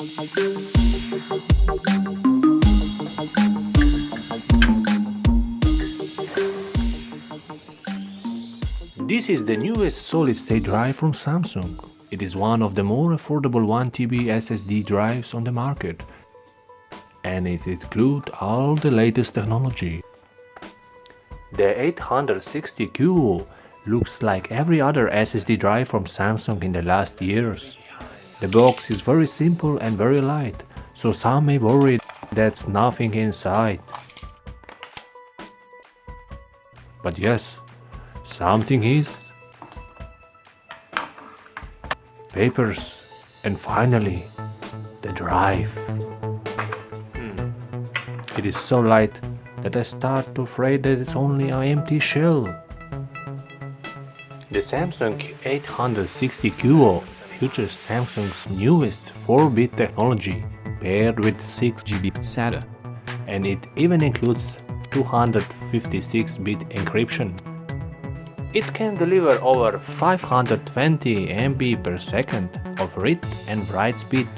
This is the newest solid-state drive from Samsung. It is one of the more affordable 1TB SSD drives on the market and it includes all the latest technology. The 860Q looks like every other SSD drive from Samsung in the last years. The box is very simple and very light, so some may worry that's nothing inside. But yes, something is. Papers and finally the drive. Hmm. It is so light that I start to afraid that it's only an empty shell. The Samsung 860 QVO features Samsung's newest 4-bit technology paired with 6GB SATA and it even includes 256-bit encryption. It can deliver over 520 MB per second of read and write speed,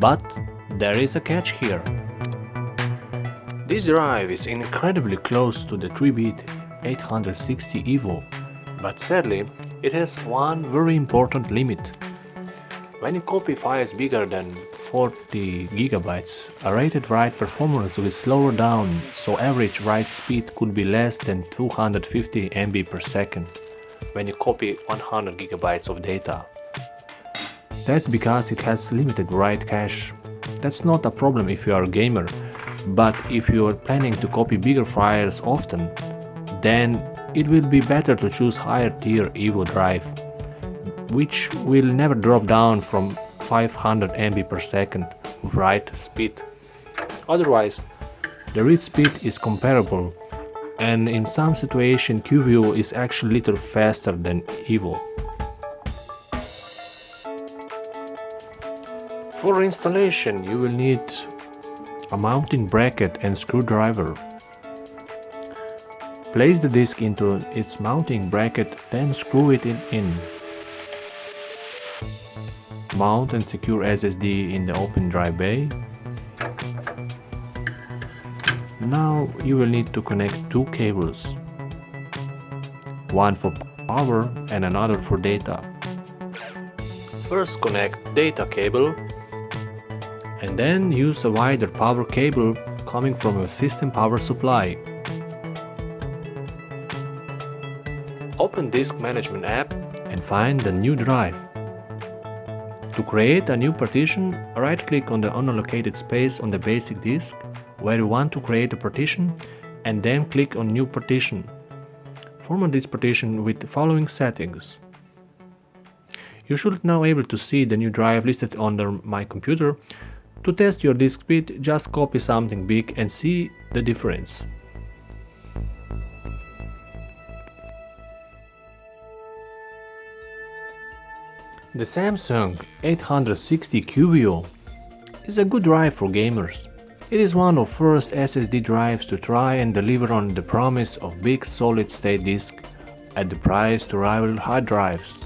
but there is a catch here. This drive is incredibly close to the 3-bit 860 EVO, but sadly it has one very important limit. When you copy files bigger than 40 GB, a rated write performance will slow down, so average write speed could be less than 250 MB per second when you copy 100 GB of data. That's because it has limited write cache. That's not a problem if you are a gamer, but if you are planning to copy bigger files often, then it will be better to choose higher tier EVO drive, which will never drop down from 500 MB per second write speed. Otherwise, the read speed is comparable and in some situation QVO is actually little faster than EVO. For installation you will need a mounting bracket and screwdriver. Place the disk into its mounting bracket then screw it in. Mount and secure SSD in the open drive bay. Now you will need to connect two cables. One for power and another for data. First connect data cable and then use a wider power cable coming from your system power supply. Open Disk Management app and find the new drive. To create a new partition, right-click on the unallocated space on the basic disk where you want to create a partition and then click on New Partition. Format this partition with the following settings. You should now be able to see the new drive listed under My Computer to test your disk speed, just copy something big and see the difference. The Samsung 860 QVO is a good drive for gamers. It is one of first SSD drives to try and deliver on the promise of big solid-state disk at the price to rival hard drives.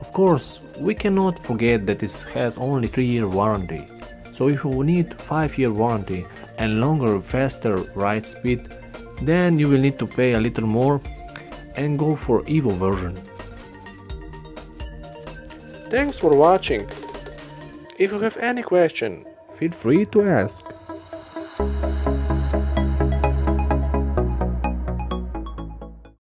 Of course, we cannot forget that it has only 3-year warranty. So if you need 5 year warranty and longer faster write speed, then you will need to pay a little more and go for EVO version. Thanks for watching. If you have any question, feel free to ask.